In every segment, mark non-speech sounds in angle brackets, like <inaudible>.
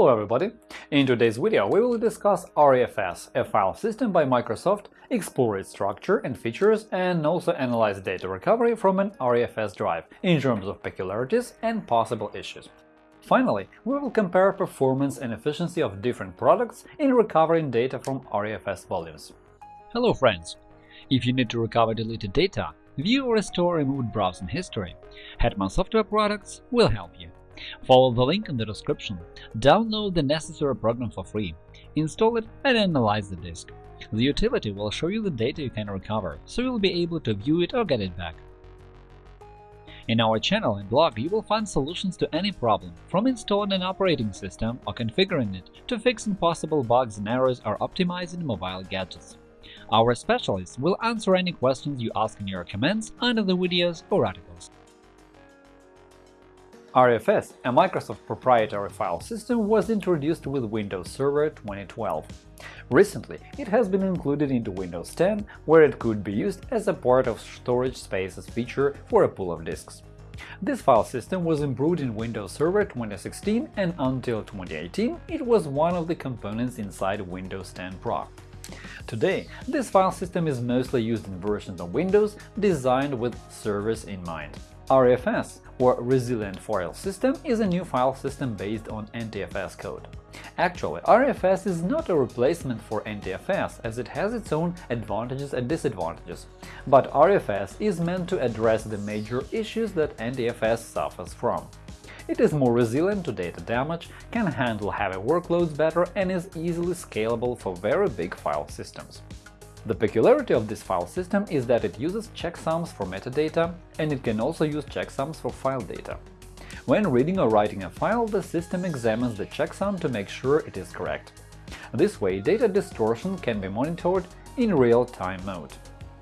Hello everybody! In today's video we will discuss REFS, a file system by Microsoft, explore its structure and features, and also analyze data recovery from an REFS drive in terms of peculiarities and possible issues. Finally, we will compare performance and efficiency of different products in recovering data from REFS volumes. Hello friends! If you need to recover deleted data, view or restore removed browsing history, Hetman Software Products will help you. Follow the link in the description, download the necessary program for free, install it and analyze the disk. The utility will show you the data you can recover, so you'll be able to view it or get it back. In our channel and blog you will find solutions to any problem, from installing an operating system or configuring it to fixing possible bugs and errors or optimizing mobile gadgets. Our specialists will answer any questions you ask in your comments under the videos or articles. REFS, a Microsoft proprietary file system, was introduced with Windows Server 2012. Recently, it has been included into Windows 10, where it could be used as a part of storage spaces feature for a pool of disks. This file system was improved in Windows Server 2016 and until 2018 it was one of the components inside Windows 10 Pro. Today, this file system is mostly used in versions of Windows designed with servers in mind. REFS, or Resilient File System, is a new file system based on NTFS code. Actually, REFS is not a replacement for NTFS, as it has its own advantages and disadvantages, but RFS is meant to address the major issues that NTFS suffers from. It is more resilient to data damage, can handle heavy workloads better and is easily scalable for very big file systems. The peculiarity of this file system is that it uses checksums for metadata, and it can also use checksums for file data. When reading or writing a file, the system examines the checksum to make sure it is correct. This way, data distortion can be monitored in real-time mode.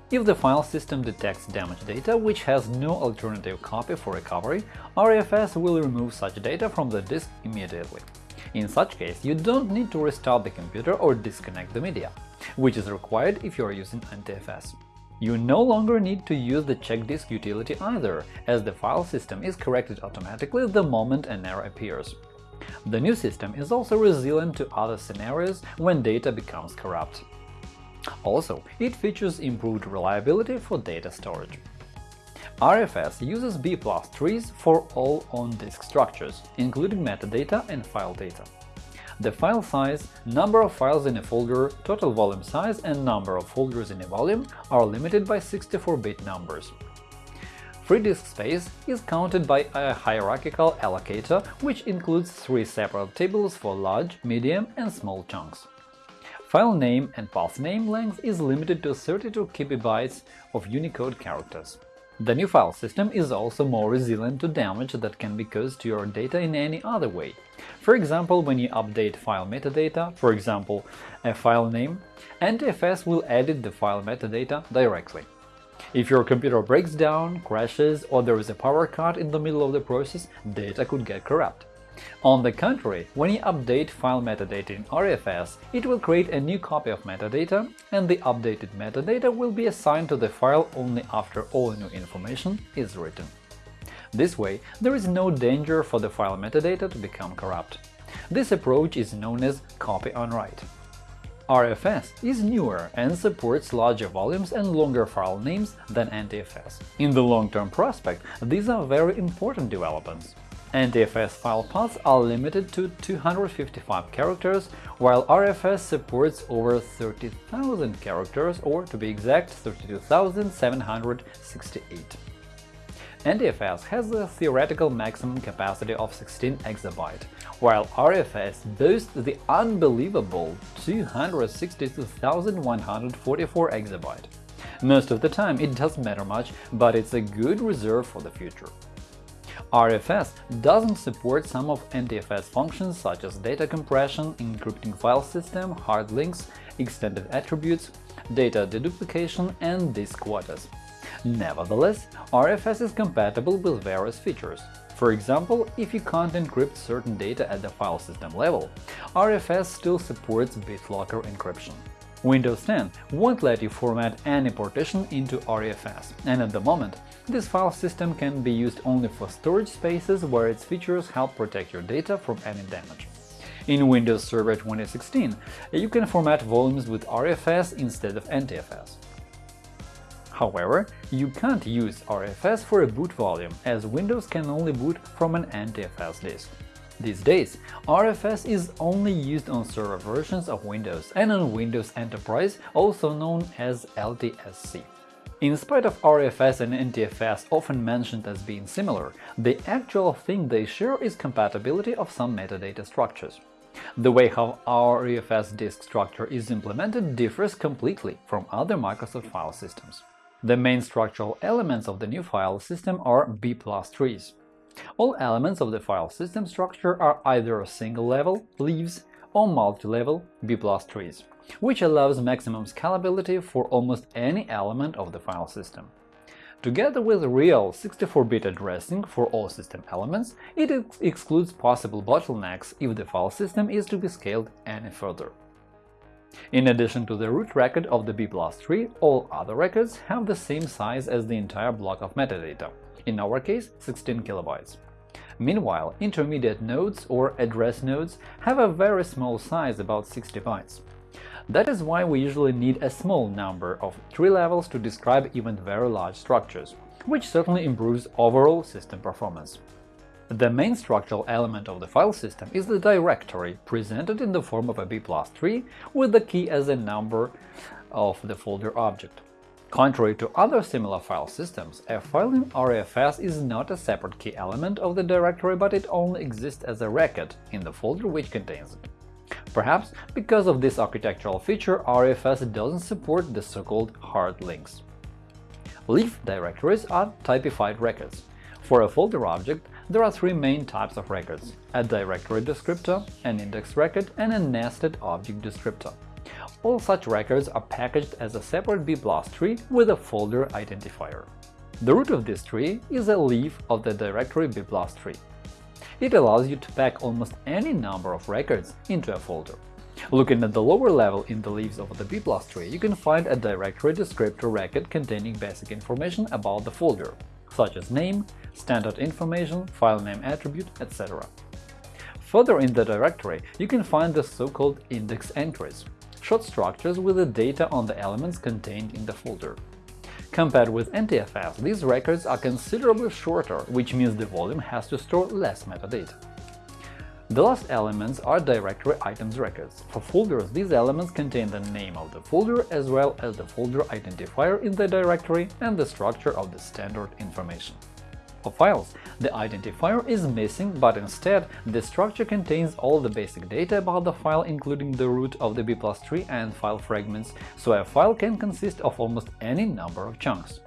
If the file system detects damaged data which has no alternative copy for recovery, REFS will remove such data from the disk immediately. In such case, you don't need to restart the computer or disconnect the media which is required if you are using NTFS. You no longer need to use the check disk utility either, as the file system is corrected automatically the moment an error appears. The new system is also resilient to other scenarios when data becomes corrupt. Also, it features improved reliability for data storage. RFS uses B trees for all on-disk structures, including metadata and file data. The file size, number of files in a folder, total volume size and number of folders in a volume are limited by 64-bit numbers. Free disk space is counted by a hierarchical allocator, which includes three separate tables for large, medium and small chunks. File name and path name length is limited to 32 kibibytes of Unicode characters. The new file system is also more resilient to damage that can be caused to your data in any other way. For example, when you update file metadata, for example, a file name, NTFS will edit the file metadata directly. If your computer breaks down, crashes, or there is a power cut in the middle of the process, data could get corrupt. On the contrary, when you update file metadata in RFS, it will create a new copy of metadata, and the updated metadata will be assigned to the file only after all new information is written. This way, there is no danger for the file metadata to become corrupt. This approach is known as copy on write. RFS is newer and supports larger volumes and longer file names than NTFS. In the long-term prospect, these are very important developments. NTFS file paths are limited to 255 characters, while RFS supports over 30,000 characters, or to be exact, 32,768. NTFS has a theoretical maximum capacity of 16 exabyte, while RFS boasts the unbelievable 262,144 exabyte. Most of the time it doesn't matter much, but it's a good reserve for the future. REFS doesn't support some of NTFS functions such as data compression, encrypting file system, hard links, extended attributes, data deduplication, and disk quotas. Nevertheless, RFS is compatible with various features. For example, if you can't encrypt certain data at the file system level, RFS still supports BitLocker encryption. Windows 10 won't let you format any partition into REFS, and at the moment, this file system can be used only for storage spaces where its features help protect your data from any damage. In Windows Server 2016, you can format volumes with RFS instead of NTFS. However, you can't use RFS for a boot volume, as Windows can only boot from an NTFS disk. These days, RFS is only used on server versions of Windows and on Windows Enterprise, also known as LTSC. In spite of RFS and NTFS often mentioned as being similar, the actual thing they share is compatibility of some metadata structures. The way how RFS disk structure is implemented differs completely from other Microsoft file systems. The main structural elements of the new file system are B plus trees. All elements of the file system structure are either single-level leaves or multi-level B trees, which allows maximum scalability for almost any element of the file system. Together with real 64-bit addressing for all system elements, it ex excludes possible bottlenecks if the file system is to be scaled any further. In addition to the root record of the B tree, all other records have the same size as the entire block of metadata, in our case 16 kilobytes. Meanwhile, intermediate nodes or address nodes have a very small size, about 60 bytes. That is why we usually need a small number of tree levels to describe even very large structures, which certainly improves overall system performance. The main structural element of the file system is the directory, presented in the form of a B tree with the key as a number of the folder object. Contrary to other similar file systems, a file in RFS is not a separate key element of the directory, but it only exists as a record in the folder which contains it. Perhaps because of this architectural feature, RFS doesn't support the so-called hard links. Leaf directories are typified records. For a folder object, there are three main types of records – a directory descriptor, an index record, and a nested object descriptor. All such records are packaged as a separate B tree with a folder identifier. The root of this tree is a leaf of the directory B tree. It allows you to pack almost any number of records into a folder. Looking at the lower level in the leaves of the B tree, you can find a directory descriptor record containing basic information about the folder, such as name, standard information, file name attribute, etc. Further in the directory, you can find the so-called index entries, short structures with the data on the elements contained in the folder. Compared with NTFS, these records are considerably shorter, which means the volume has to store less metadata. The last elements are directory items records. For folders, these elements contain the name of the folder as well as the folder identifier in the directory and the structure of the standard information. Files, the identifier is missing, but instead the structure contains all the basic data about the file including the root of the B plus tree and file fragments, so a file can consist of almost any number of chunks.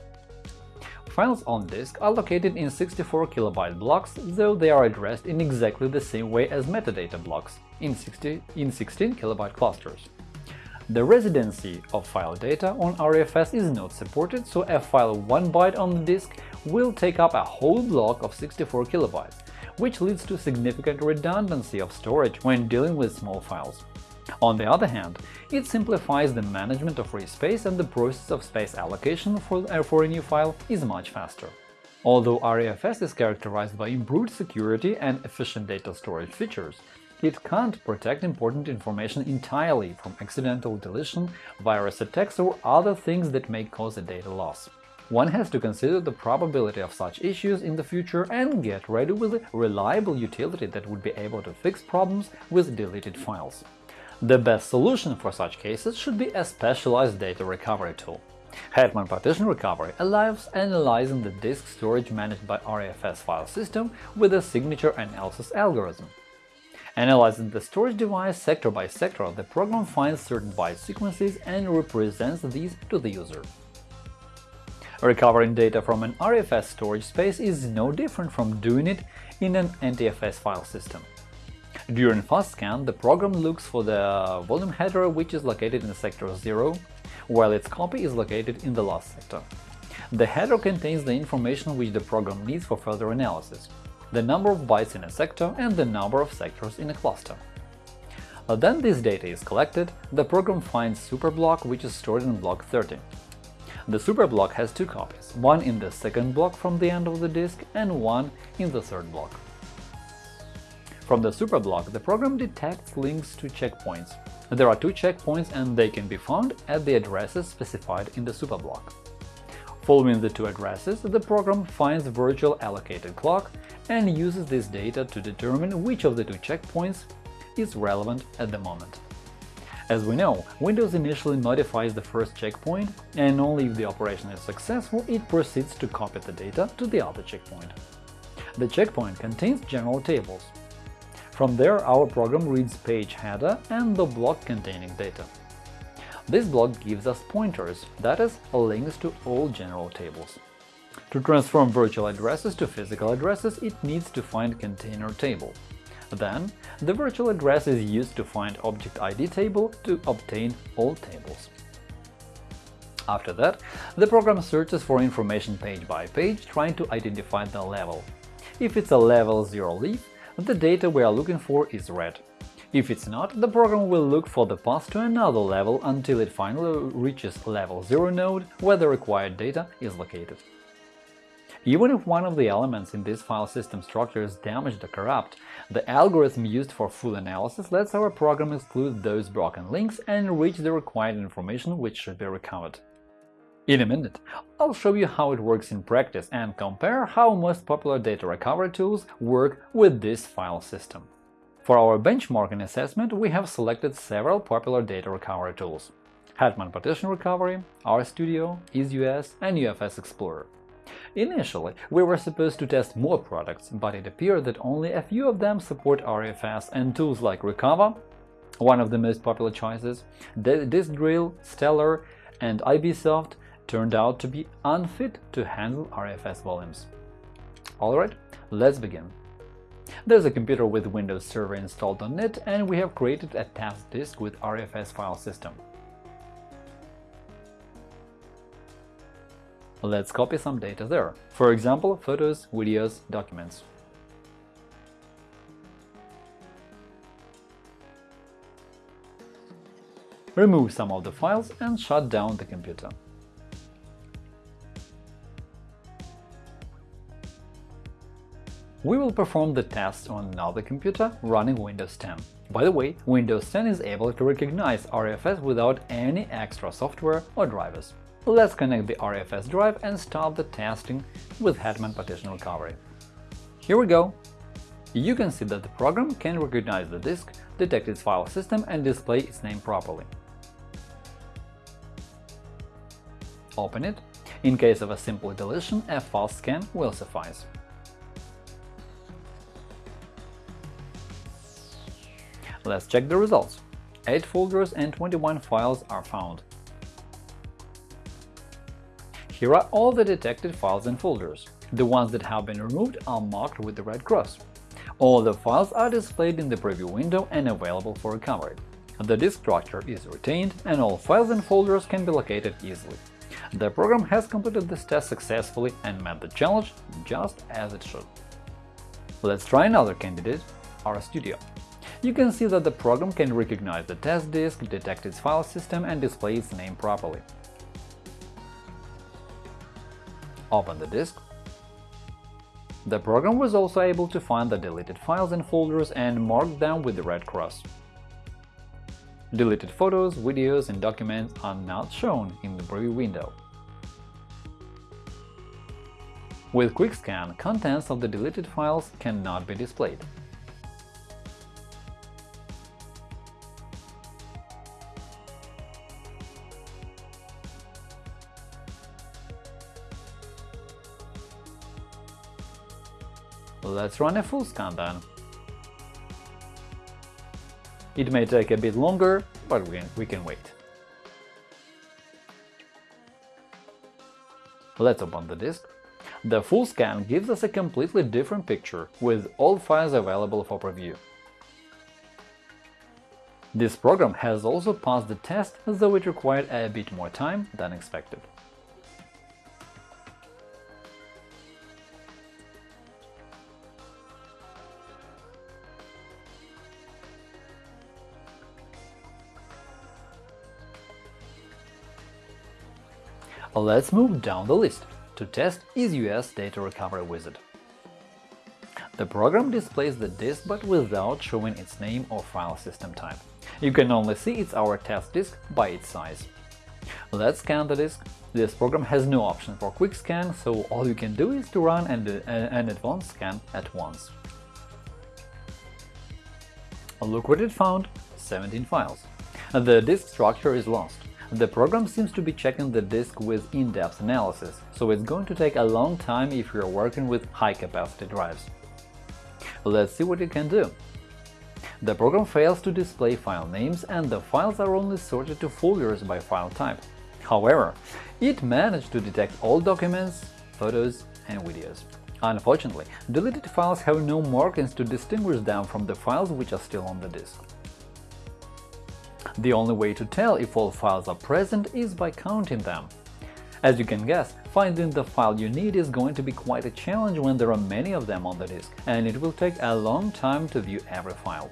Files on disk are located in 64 kilobyte blocks, though they are addressed in exactly the same way as metadata blocks in, 60, in 16 kilobyte clusters. The residency of file data on RFS is not supported, so a file 1 byte on the disk will take up a whole block of 64 kilobytes, which leads to significant redundancy of storage when dealing with small files. On the other hand, it simplifies the management of free space and the process of space allocation for, uh, for a new file is much faster. Although RFS is characterized by improved security and efficient data storage features, it can't protect important information entirely from accidental deletion, virus attacks or other things that may cause a data loss. One has to consider the probability of such issues in the future and get ready with a reliable utility that would be able to fix problems with deleted files. The best solution for such cases should be a specialized data recovery tool. Hetman Partition Recovery allows analyzing the disk storage managed by RFS file system with a signature analysis algorithm. Analyzing the storage device sector by sector, the program finds certain byte sequences and represents these to the user. Recovering data from an RFS storage space is no different from doing it in an NTFS file system. During fast scan, the program looks for the volume header which is located in sector 0, while its copy is located in the last sector. The header contains the information which the program needs for further analysis – the number of bytes in a sector and the number of sectors in a cluster. Then this data is collected, the program finds superblock which is stored in block 30. The superblock has two copies, one in the second block from the end of the disk and one in the third block. From the superblock, the program detects links to checkpoints. There are two checkpoints and they can be found at the addresses specified in the superblock. Following the two addresses, the program finds virtual allocated clock and uses this data to determine which of the two checkpoints is relevant at the moment. As we know, Windows initially notifies the first checkpoint, and only if the operation is successful it proceeds to copy the data to the other checkpoint. The checkpoint contains general tables. From there, our program reads page header and the block containing data. This block gives us pointers, that is, links to all general tables. To transform virtual addresses to physical addresses, it needs to find container table. Then, the virtual address is used to find object ID table to obtain all tables. After that, the program searches for information page by page, trying to identify the level. If it's a level 0 leaf, the data we are looking for is read. If it's not, the program will look for the path to another level until it finally reaches level 0 node, where the required data is located. Even if one of the elements in this file system structure is damaged or corrupt, the algorithm used for full analysis lets our program exclude those broken links and reach the required information which should be recovered. In a minute, I'll show you how it works in practice and compare how most popular data recovery tools work with this file system. For our benchmarking assessment, we have selected several popular data recovery tools – Hetman Partition Recovery, RStudio, EaseUS, and UFS Explorer. Initially, we were supposed to test more products, but it appeared that only a few of them support RFS and tools like Recuva, one of the most popular choices, Disk Drill, Stellar, and IBsoft turned out to be unfit to handle RFS volumes. Alright, let's begin. There's a computer with Windows Server installed on it, and we have created a test disk with RFS file system. Let's copy some data there, for example, photos, videos, documents. Remove some of the files and shut down the computer. We will perform the test on another computer running Windows 10. By the way, Windows 10 is able to recognize RFS without any extra software or drivers. Let's connect the RFS drive and start the testing with Hetman Partition Recovery. Here we go. You can see that the program can recognize the disk, detect its file system and display its name properly. Open it. In case of a simple deletion, a fast scan will suffice. Let's check the results. 8 folders and 21 files are found. Here are all the detected files and folders. The ones that have been removed are marked with the red cross. All the files are displayed in the preview window and available for recovery. The disk structure is retained, and all files and folders can be located easily. The program has completed this test successfully and met the challenge just as it should. Let's try another candidate, RStudio. You can see that the program can recognize the test disk, detect its file system, and display its name properly. Open the disk. The program was also able to find the deleted files and folders and mark them with the red cross. Deleted photos, videos, and documents are not shown in the preview window. With Quick Scan, contents of the deleted files cannot be displayed. Let's run a full scan then. It may take a bit longer, but we can, we can wait. Let's open the disk. The full scan gives us a completely different picture, with all files available for preview. This program has also passed the test, though it required a bit more time than expected. Let's move down the list to test EaseUS Data Recovery Wizard. The program displays the disk but without showing its name or file system type. You can only see it's our test disk by its size. Let's scan the disk. This program has no option for quick scan, so all you can do is to run an, uh, an advanced scan at once. Look what it found – 17 files. The disk structure is lost. The program seems to be checking the disk with in-depth analysis, so it's going to take a long time if you're working with high-capacity drives. Let's see what it can do. The program fails to display file names and the files are only sorted to folders by file type. However, it managed to detect all documents, photos, and videos. Unfortunately, deleted files have no markings to distinguish them from the files which are still on the disk. The only way to tell if all files are present is by counting them. As you can guess, finding the file you need is going to be quite a challenge when there are many of them on the disk, and it will take a long time to view every file.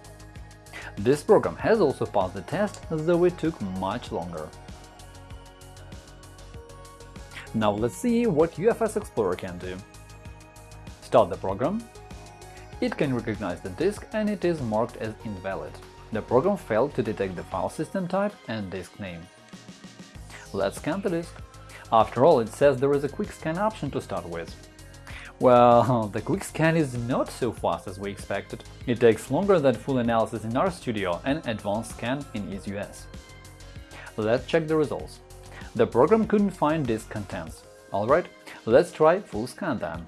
This program has also passed the test, though it took much longer. Now let's see what UFS Explorer can do. Start the program. It can recognize the disk and it is marked as invalid. The program failed to detect the file system type and disk name. Let's scan the disk. After all, it says there is a quick scan option to start with. Well, <laughs> the quick scan is not so fast as we expected. It takes longer than full analysis in RStudio and advanced scan in EaseUS. Let's check the results. The program couldn't find disk contents. Alright, let's try full scan then.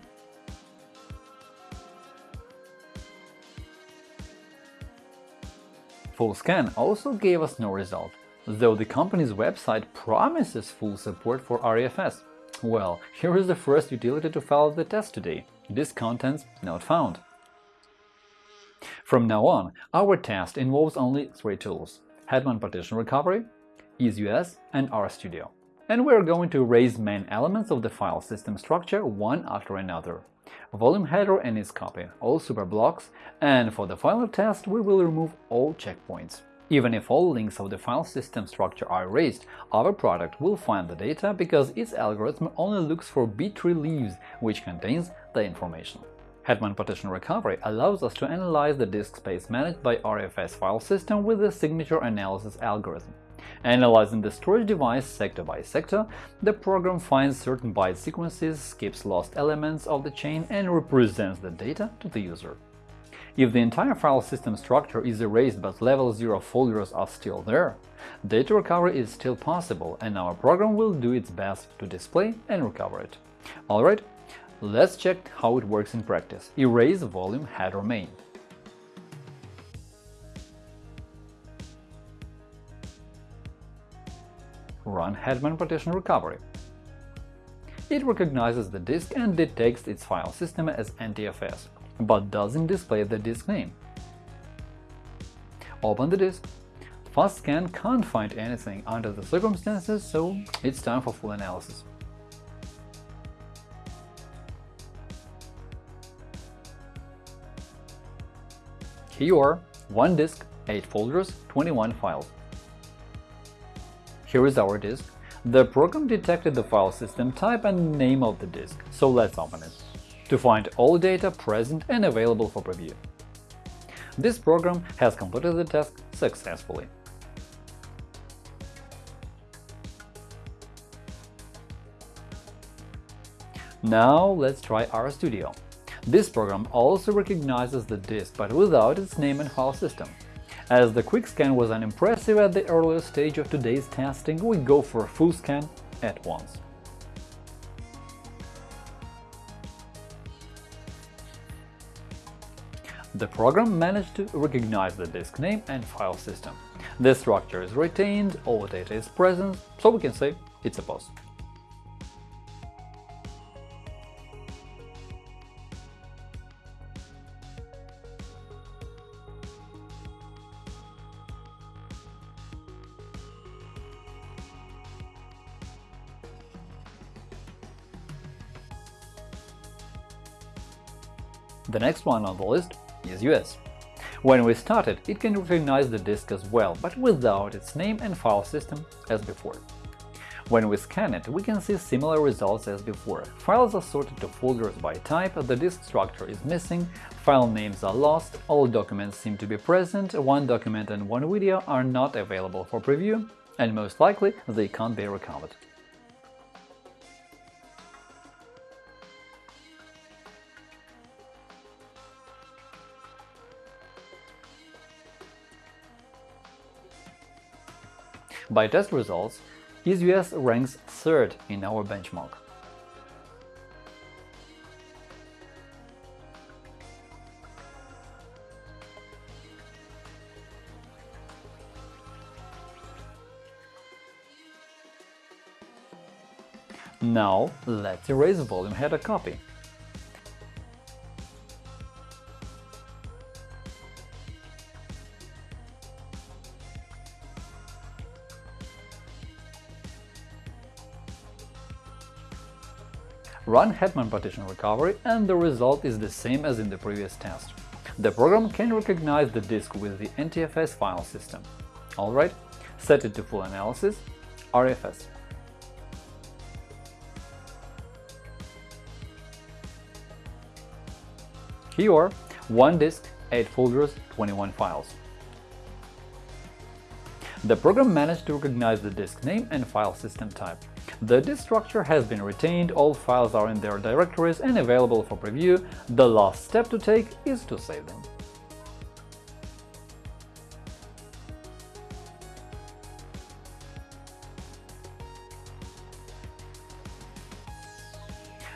Full scan also gave us no result, though the company's website promises full support for REFS. Well, here is the first utility to follow the test today – this contents not found. From now on, our test involves only three tools – Hetman Partition Recovery, EaseUS, and RStudio. And we're going to erase main elements of the file system structure one after another volume header and its copy, all superblocks, and for the final test we will remove all checkpoints. Even if all links of the file system structure are erased, our product will find the data because its algorithm only looks for B-tree leaves, which contains the information. Hetman Partition Recovery allows us to analyze the disk space managed by RFS file system with the signature analysis algorithm. Analyzing the storage device sector by sector, the program finds certain byte sequences, skips lost elements of the chain, and represents the data to the user. If the entire file system structure is erased but level 0 folders are still there, data recovery is still possible and our program will do its best to display and recover it. Alright, let's check how it works in practice. Erase volume header main. Run Hetman Partition Recovery. It recognizes the disk and detects its file system as NTFS, but doesn't display the disk name. Open the disk. Fast scan can't find anything under the circumstances, so it's time for full analysis. Here you are, one disk, 8 folders, 21 files. Here is our disk. The program detected the file system type and name of the disk, so let's open it to find all data present and available for preview. This program has completed the task successfully. Now let's try RStudio. This program also recognizes the disk, but without its name and file system. As the quick scan was unimpressive at the earlier stage of today's testing, we go for a full scan at once. The program managed to recognize the disk name and file system. The structure is retained, all data is present, so we can say it's a POS. The next one on the list is US. When we start it it can recognize the disk as well, but without its name and file system as before. When we scan it, we can see similar results as before. Files are sorted to folders by type, the disk structure is missing, file names are lost, all documents seem to be present, one document and one video are not available for preview, and most likely they can't be recovered. By test results, EaseUS ranks third in our benchmark. Now let's erase volume header copy. Run Hetman partition recovery and the result is the same as in the previous test. The program can recognize the disk with the NTFS file system. Alright, set it to full analysis, RFS. Here, one disk, 8 folders, 21 files. The program managed to recognize the disk name and file system type. The disk structure has been retained, all files are in their directories and available for preview, the last step to take is to save them.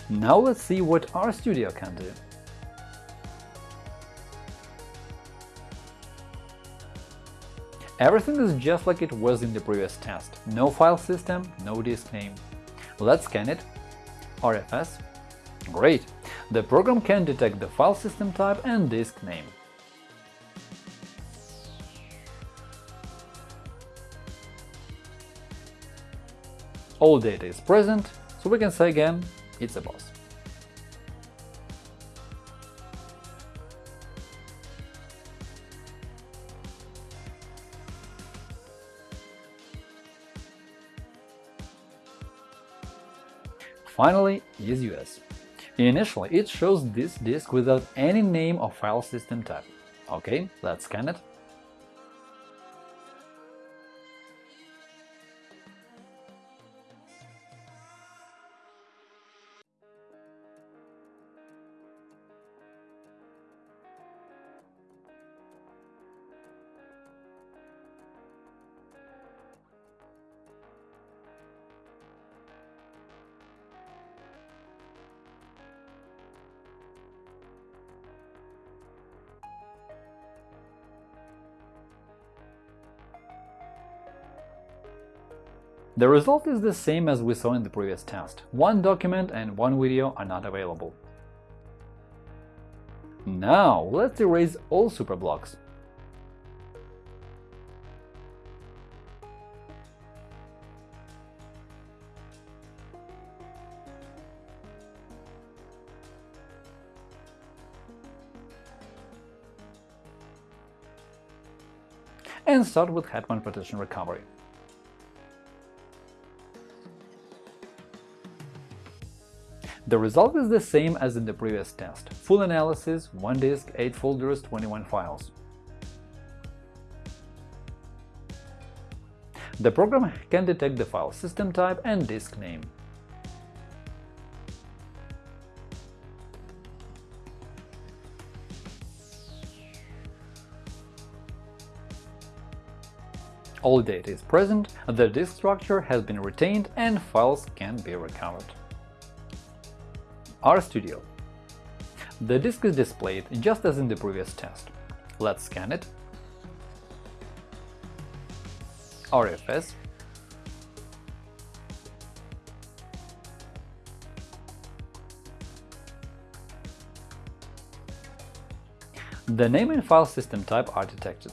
Now let's see what RStudio can do. Everything is just like it was in the previous test. No file system, no disk name. Let's scan it. RFS. Great! The program can detect the file system type and disk name. All data is present, so we can say again, it's a boss. Finally, EaseUS. Initially, it shows this disk without any name or file system type. OK, let's scan it. The result is the same as we saw in the previous test. One document and one video are not available. Now let's erase all superblocks. and start with Hetman partition recovery. The result is the same as in the previous test. Full analysis, 1 disk, 8 folders, 21 files. The program can detect the file system type and disk name. All data is present, the disk structure has been retained and files can be recovered. RStudio. The disk is displayed just as in the previous test. Let's scan it. RFS. The name and file system type are detected.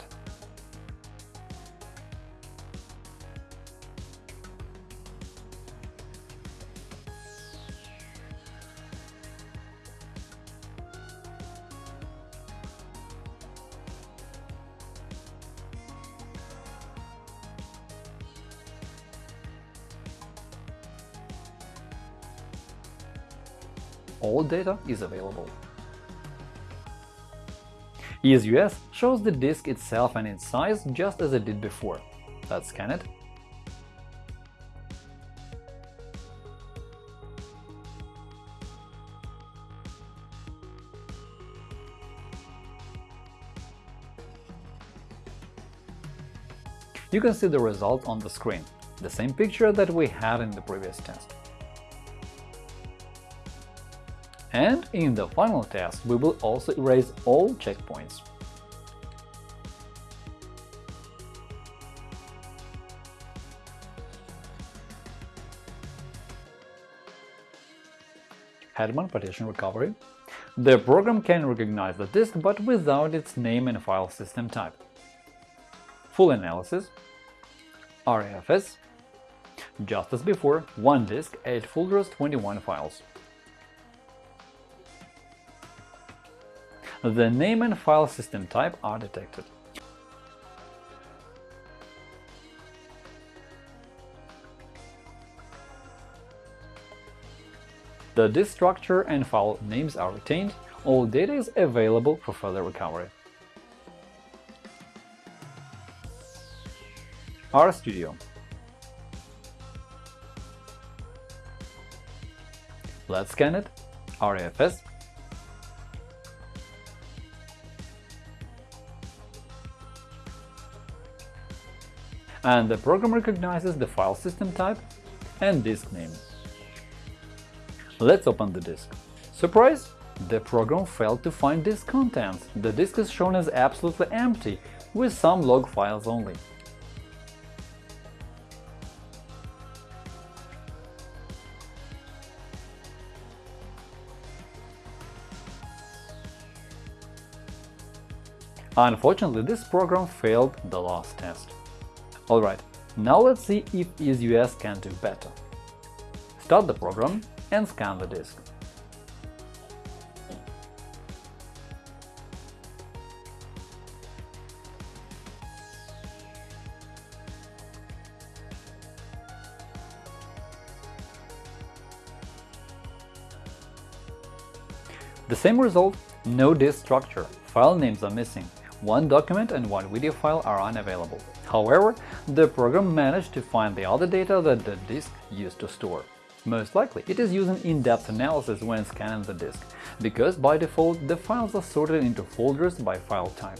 All data is available. EaseUS shows the disk itself and its size just as it did before. Let's scan it. You can see the result on the screen, the same picture that we had in the previous test. And in the final test, we will also erase all checkpoints. Hetman Partition Recovery The program can recognize the disk but without its name and file system type. Full analysis RAFS Just as before, one disk, 8 folders, 21 files. The name and file system type are detected. The disk structure and file names are retained, all data is available for further recovery. RStudio Let's scan it. RAFS and the program recognizes the file system type and disk name. Let's open the disk. Surprise! The program failed to find disk contents. The disk is shown as absolutely empty, with some log files only. Unfortunately, this program failed the last test. Alright, now let's see if EaseUS can do better. Start the program and scan the disk. The same result, no disk structure, file names are missing, one document and one video file are unavailable. However, the program managed to find the other data that the disk used to store. Most likely, it is using in-depth analysis when scanning the disk, because by default the files are sorted into folders by file type.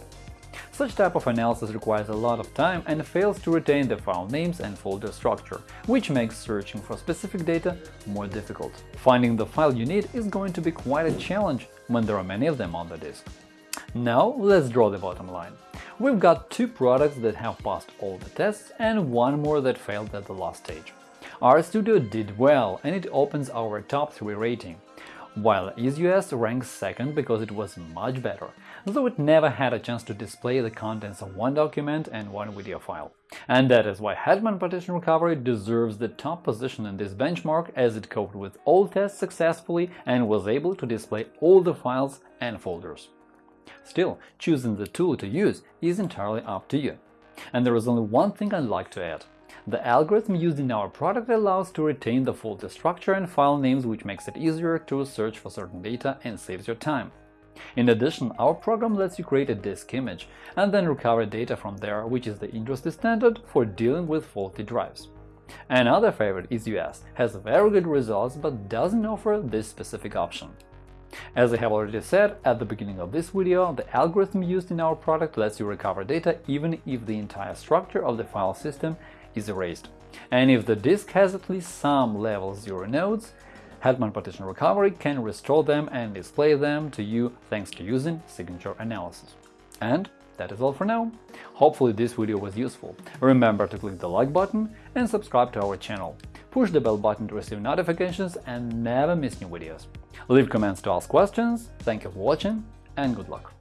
Such type of analysis requires a lot of time and fails to retain the file names and folder structure, which makes searching for specific data more difficult. Finding the file you need is going to be quite a challenge when there are many of them on the disk. Now let's draw the bottom line. We've got two products that have passed all the tests and one more that failed at the last stage. RStudio did well and it opens our top 3 rating, while EaseUS ranks second because it was much better, though it never had a chance to display the contents of one document and one video file. And that is why Hetman Partition Recovery deserves the top position in this benchmark as it coped with all tests successfully and was able to display all the files and folders. Still, choosing the tool to use is entirely up to you. And there is only one thing I'd like to add. The algorithm used in our product allows to retain the folder structure and file names which makes it easier to search for certain data and saves your time. In addition, our program lets you create a disk image and then recover data from there, which is the industry standard for dealing with faulty drives. Another favorite EaseUS has very good results but doesn't offer this specific option. As I have already said at the beginning of this video, the algorithm used in our product lets you recover data even if the entire structure of the file system is erased. And if the disk has at least some level 0 nodes, Hetman Partition Recovery can restore them and display them to you thanks to using signature analysis. And that is all for now. Hopefully this video was useful. Remember to click the like button and subscribe to our channel. Push the bell button to receive notifications and never miss new videos. Leave comments to ask questions, thank you for watching, and good luck!